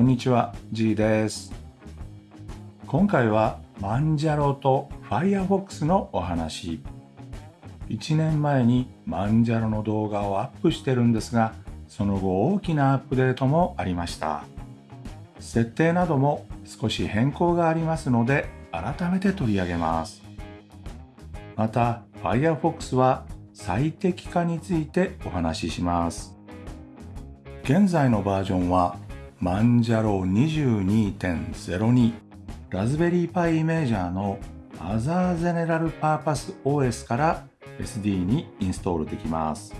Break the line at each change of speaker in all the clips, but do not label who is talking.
こんにちは G です。今回はマンジャロと Firefox のお話。1年前にマンジャロの動画をアップしてるんですがその後大きなアップデートもありました。設定なども少し変更がありますので改めて取り上げます。また Firefox は最適化についてお話しします。現在のバージョンはマンジャロ22.02ラズベリーパイイメージャーの Other General Purpose OS から SD にインストールできます。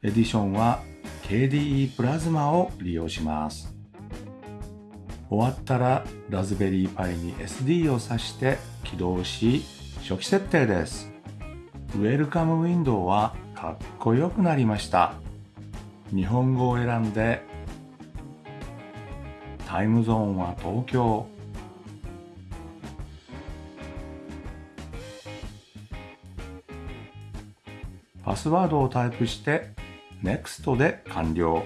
エディションは KDE プラズマを利用します。終わったらラズベリーパイに SD を挿して起動し初期設定です。ウェルカムウィンドウはかっこよくなりました。日本語を選んでタイムゾーンは東京。パスワードをタイプして NEXT で完了。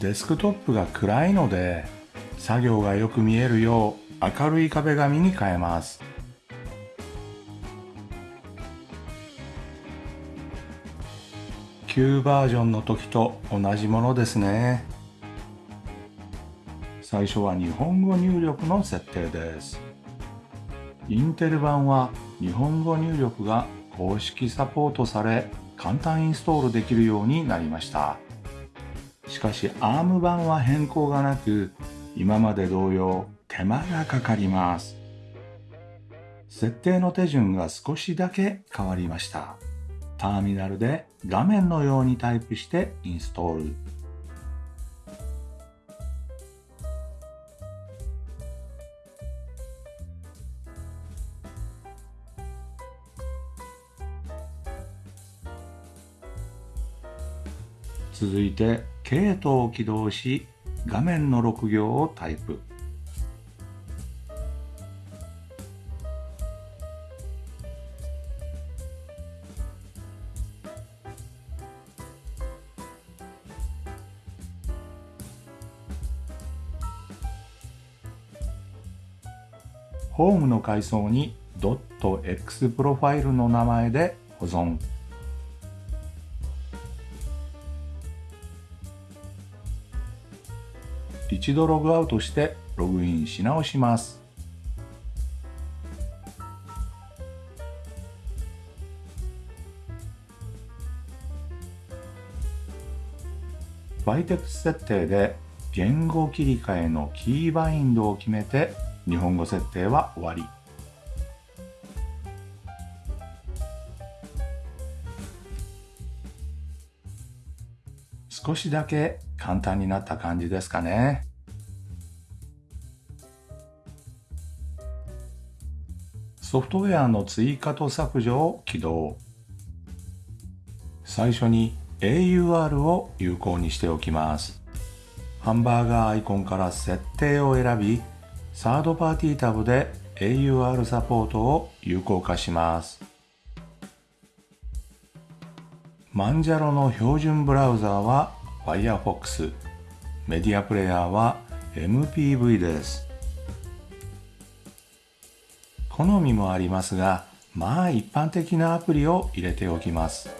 デスクトップが暗いので作業がよく見えるよう明るい壁紙に変えます。旧バージョンの時と同じものですね。最初は日本語入力の設定です。インテル版は日本語入力が公式サポートされ簡単インストールできるようになりました。しかし ARM 版は変更がなく今まで同様手間がかかります。設定の手順が少しだけ変わりました。ターミナルで画面のようにタイプしてインストール。続いて、ケイトを起動し、画面の6行をタイプ。ホームの階層に .x プロファイルの名前で保存。一度ログアウトしてログインし直します。バイテクス設定で言語切り替えのキーバインドを決めて日本語設定は終わり。少しだけ簡単になった感じですかね。ソフトウェアの追加と削除を起動。最初に AUR を有効にしておきます。ハンバーガーアイコンから設定を選びサードパーティータブで AUR サポートを有効化します。マンジャロの標準ブラウザーは Firefox、メディアプレイヤーは MPV です。好みもありますが、まあ一般的なアプリを入れておきます。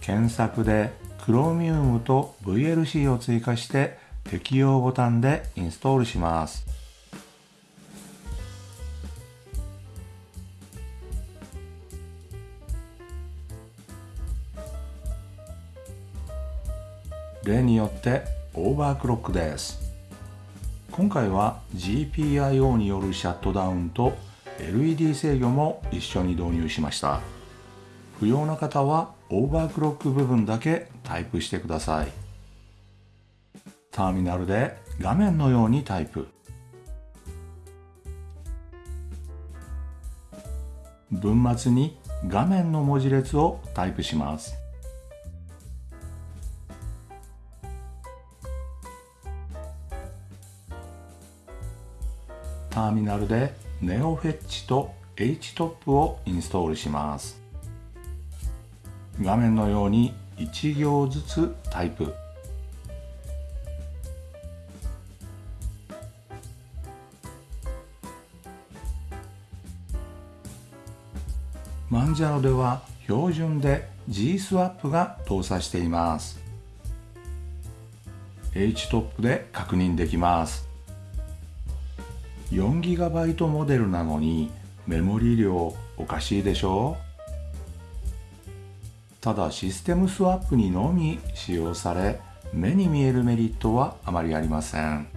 検索で Chromium と VLC を追加して適用ボタンでインストールします。例によってオーバークロックです。今回は GPIO によるシャットダウンと LED 制御も一緒に導入しました。不要な方はオーバークロック部分だけタイプしてください。ターミナルで画面のようにタイプ。文末に画面の文字列をタイプします。ターミナルでネオフェッチと HTOP をインストールします画面のように1行ずつタイプ。マンジャロでは標準で G-SWAP が搭載しています。HTOP で確認できます。4GB モデルなのにメモリ量おかしいでしょう？ただシステムスワップにのみ使用され目に見えるメリットはあまりありません。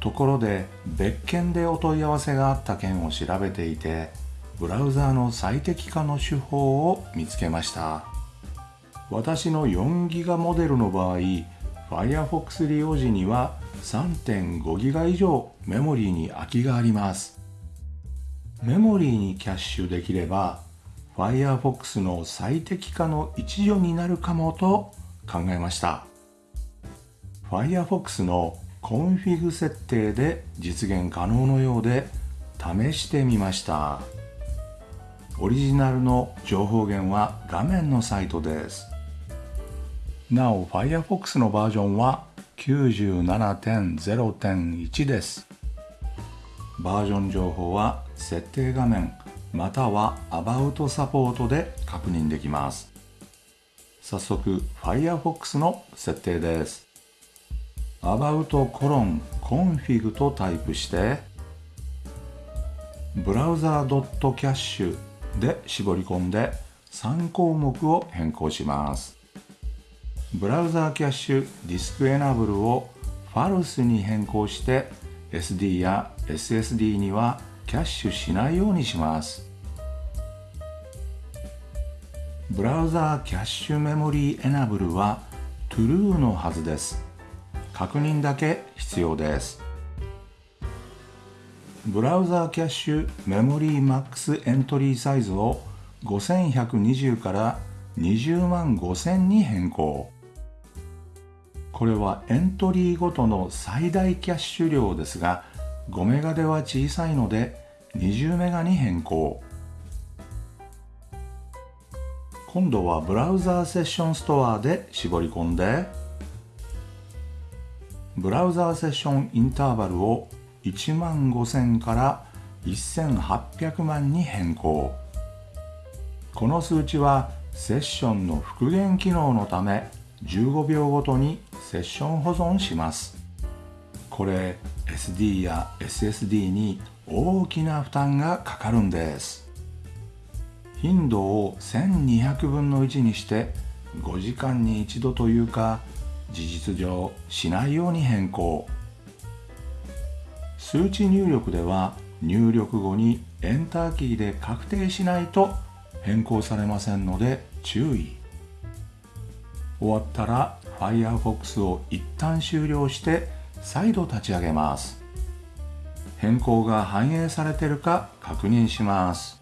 ところで別件でお問い合わせがあった件を調べていてブラウザーの最適化の手法を見つけました。私の4ギガモデルの場合 Firefox 利用時には3.5ギガ以上メモリーに空きがあります。メモリーにキャッシュできれば Firefox の最適化の一助になるかもと考えました。Firefox のコンフィグ設定で実現可能のようで試してみました。オリジナルの情報源は画面のサイトです。なお Firefox のバージョンは97.0.1です。バージョン情報は設定画面または About サポートで確認できます。早速 Firefox の設定です。About コロン config とタイプしてブラウザー .cache で絞り込んで3項目を変更します。ブラウザーキャッシュディスクエナブルをファルスに変更して SD や SSD にはキャッシュしないようにします。ブラウザーキャッシュメモリーエナブルは True のはずです。確認だけ必要です。ブラウザーキャッシュメモリーマックスエントリーサイズを5120から20万5000に変更。これはエントリーごとの最大キャッシュ量ですが5メガでは小さいので20メガに変更。今度はブラウザーセッションストアで絞り込んでブラウザーセッションインターバルを1万5000から1800万に変更。この数値はセッションの復元機能のため15秒ごとにセッション保存します。これ SD や SSD に大きな負担がかかるんです。頻度を1200分の1にして5時間に一度というか事実上しないように変更。数値入力では入力後にエンターキーで確定しないと変更されませんので注意。終わったら Firefox を一旦終了して再度立ち上げます。変更が反映されてるか確認します。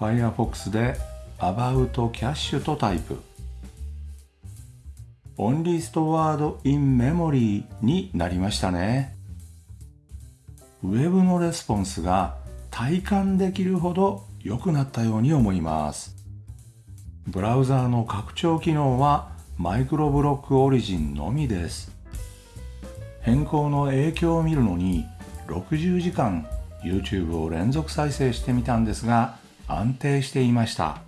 Firefox で About Cache とタイプ。Only Stored in Memory になりましたね。Web のレスポンスが体感できるほど良くなったように思います。ブラウザーの拡張機能はマイクロブロックオリジンのみです。変更の影響を見るのに60時間 YouTube を連続再生してみたんですが安定していました。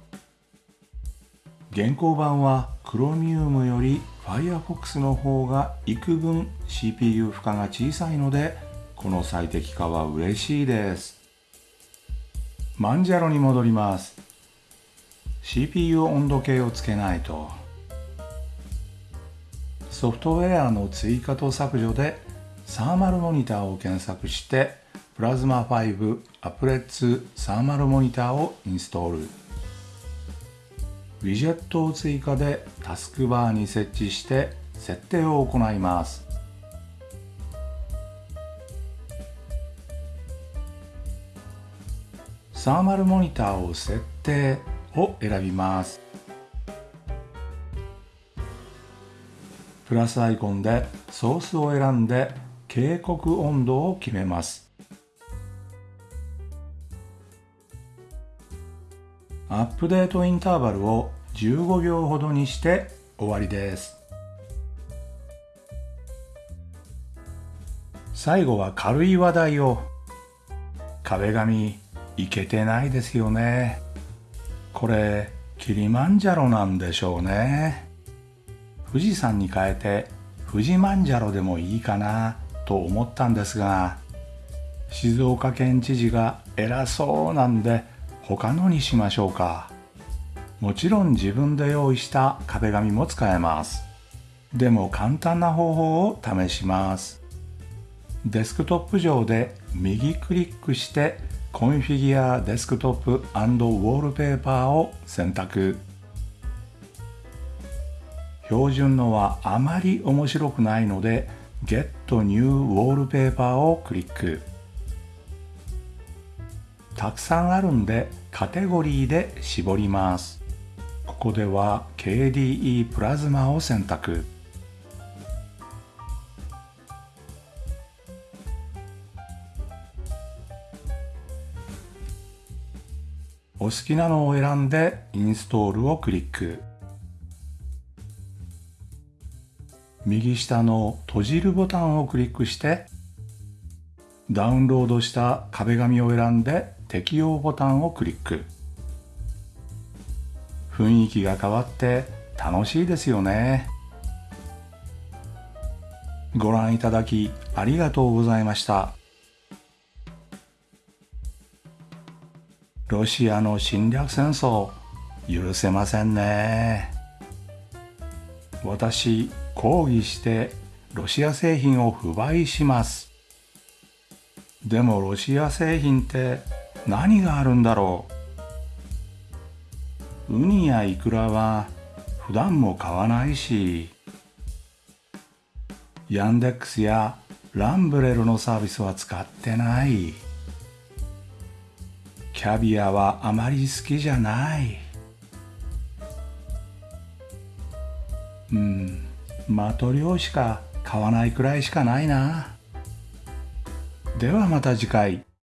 現行版は Chromium より Firefox の方が幾分 CPU 負荷が小さいのでこの最適化は嬉しいです。マンジャロに戻ります。CPU 温度計をつけないと。ソフトウェアの追加と削除でサーマルモニターを検索してプラズマ5アプレッツサーマルモニターをインストール。ウィジェットを追加でタスクバーに設置して設定を行います。サーマルモニターを設定を選びます。ラスアイコンでソースを選んで警告温度を決めます。アップデートインターバルを15秒ほどにして終わりです。最後は軽い話題を。壁紙いけてないですよね。これキリマンジャロなんでしょうね。富士山に変えて富士マンジャロでもいいかなと思ったんですが静岡県知事が偉そうなんで他のにしましょうか。もちろん自分で用意した壁紙も使えます。でも簡単な方法を試します。デスクトップ上で右クリックしてコンフィギュアデスクトップウォールペーパーを選択。標準のはあまり面白くないので Get New Wallpaper をクリック。たくさんあるんでカテゴリーで絞ります。ここでは KDE プラズマを選択。お好きなのを選んでインストールをクリック。右下の閉じるボタンをクリックしてダウンロードした壁紙を選んで適用ボタンをクリック。雰囲気が変わって楽しいですよね。ご覧いただきありがとうございました。ロシアの侵略戦争許せませんね。私抗議してロシア製品を不買します。でもロシア製品って何があるんだろう。ウニやイクラは普段も買わないしヤンデックスやランブレルのサービスは使ってない。キャビアはあまり好きじゃない。マトリョーシカ買わないくらいしかないな。ではまた次回。